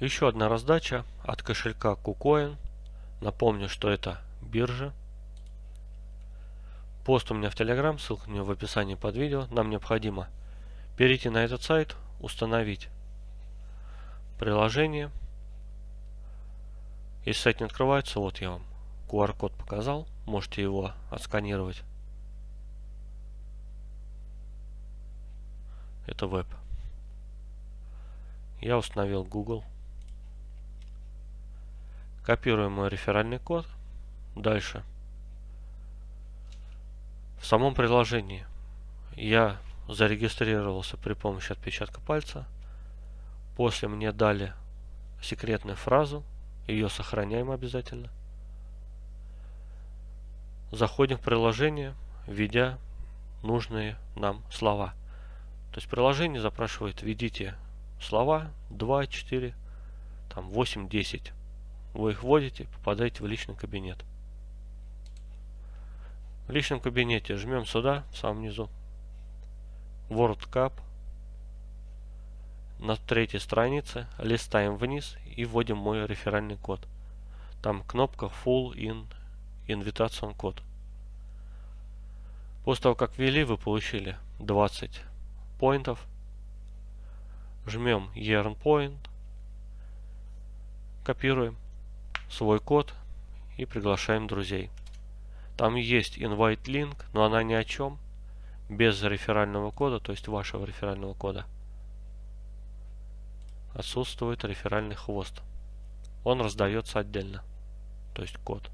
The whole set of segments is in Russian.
Еще одна раздача от кошелька KuCoin. Напомню, что это биржа. Пост у меня в Telegram, ссылка у в описании под видео. Нам необходимо перейти на этот сайт, установить приложение. Если сайт не открывается, вот я вам QR-код показал, можете его отсканировать. Это веб. Я установил Google. Копируем мой реферальный код. Дальше. В самом приложении я зарегистрировался при помощи отпечатка пальца. После мне дали секретную фразу. Ее сохраняем обязательно. Заходим в приложение, введя нужные нам слова. То есть приложение запрашивает, введите слова 2, 4, там 8, 10. Вы их вводите, попадаете в личный кабинет. В личном кабинете жмем сюда, в самом низу. World Cup. На третьей странице листаем вниз и вводим мой реферальный код. Там кнопка Full in Invitation код. После того, как ввели, вы получили 20 поинтов. Жмем Earn Point. Копируем свой код и приглашаем друзей. Там есть invite link, но она ни о чем. Без реферального кода, то есть вашего реферального кода. Отсутствует реферальный хвост. Он раздается отдельно. То есть код.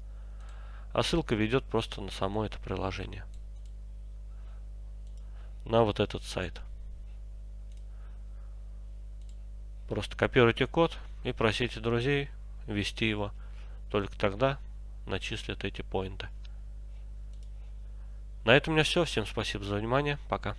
А ссылка ведет просто на само это приложение. На вот этот сайт. Просто копируйте код и просите друзей ввести его. Только тогда начислят эти поинты. На этом у меня все. Всем спасибо за внимание. Пока.